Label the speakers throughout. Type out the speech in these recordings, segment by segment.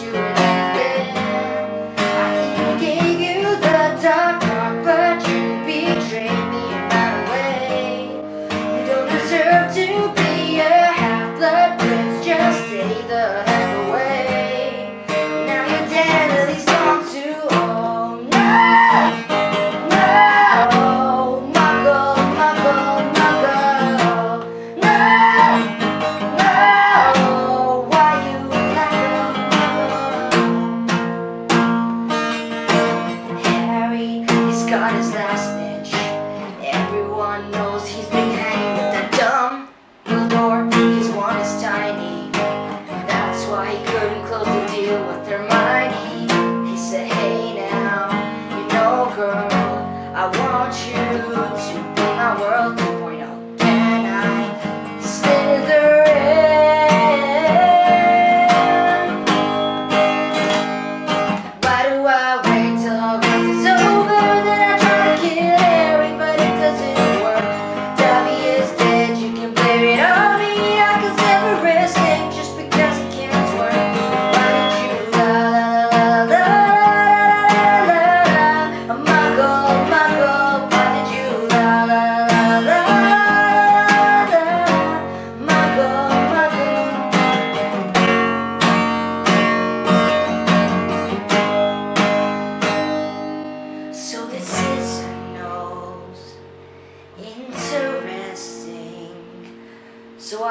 Speaker 1: you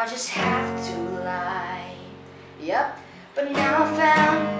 Speaker 1: I just have to lie. Yep, but now I found